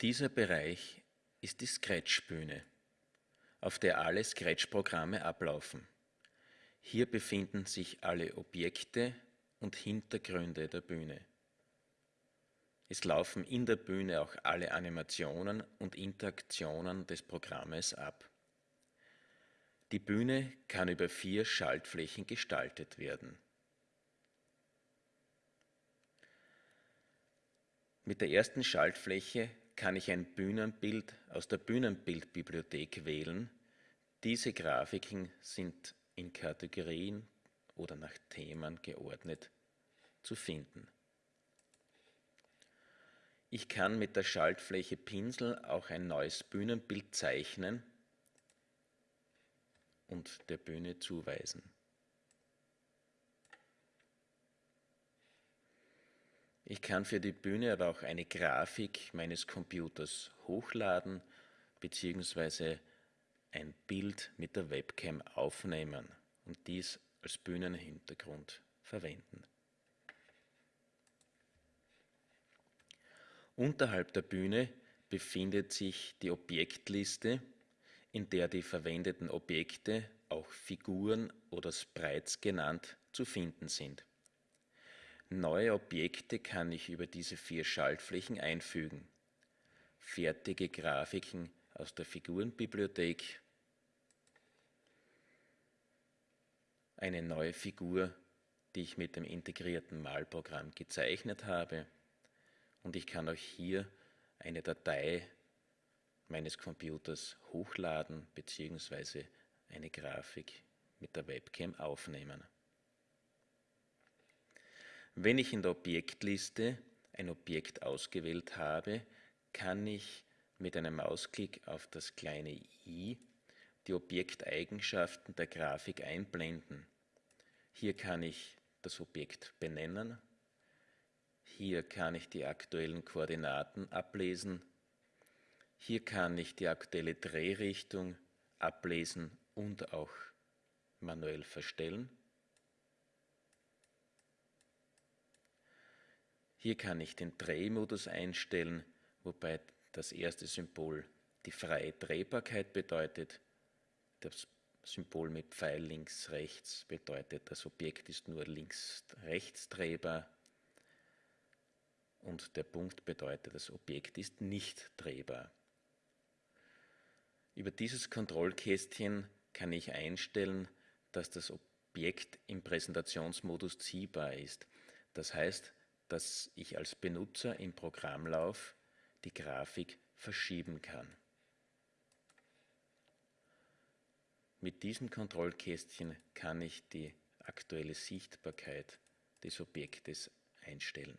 Dieser Bereich ist die Scratch-Bühne, auf der alle Scratch-Programme ablaufen. Hier befinden sich alle Objekte und Hintergründe der Bühne. Es laufen in der Bühne auch alle Animationen und Interaktionen des Programmes ab. Die Bühne kann über vier Schaltflächen gestaltet werden. Mit der ersten Schaltfläche kann ich ein Bühnenbild aus der Bühnenbildbibliothek wählen. Diese Grafiken sind in Kategorien oder nach Themen geordnet zu finden. Ich kann mit der Schaltfläche Pinsel auch ein neues Bühnenbild zeichnen und der Bühne zuweisen. Ich kann für die Bühne aber auch eine Grafik meines Computers hochladen bzw. ein Bild mit der Webcam aufnehmen und dies als Bühnenhintergrund verwenden. Unterhalb der Bühne befindet sich die Objektliste, in der die verwendeten Objekte, auch Figuren oder Sprites genannt, zu finden sind. Neue Objekte kann ich über diese vier Schaltflächen einfügen. Fertige Grafiken aus der Figurenbibliothek, eine neue Figur, die ich mit dem integrierten Malprogramm gezeichnet habe und ich kann auch hier eine Datei meines Computers hochladen bzw. eine Grafik mit der Webcam aufnehmen. Wenn ich in der Objektliste ein Objekt ausgewählt habe, kann ich mit einem Mausklick auf das kleine i die Objekteigenschaften der Grafik einblenden. Hier kann ich das Objekt benennen, hier kann ich die aktuellen Koordinaten ablesen, hier kann ich die aktuelle Drehrichtung ablesen und auch manuell verstellen. Hier kann ich den Drehmodus einstellen, wobei das erste Symbol die freie Drehbarkeit bedeutet. Das Symbol mit Pfeil links, rechts bedeutet, das Objekt ist nur links-rechts drehbar. Und der Punkt bedeutet, das Objekt ist nicht drehbar. Über dieses Kontrollkästchen kann ich einstellen, dass das Objekt im Präsentationsmodus ziehbar ist. Das heißt, dass ich als Benutzer im Programmlauf die Grafik verschieben kann. Mit diesem Kontrollkästchen kann ich die aktuelle Sichtbarkeit des Objektes einstellen.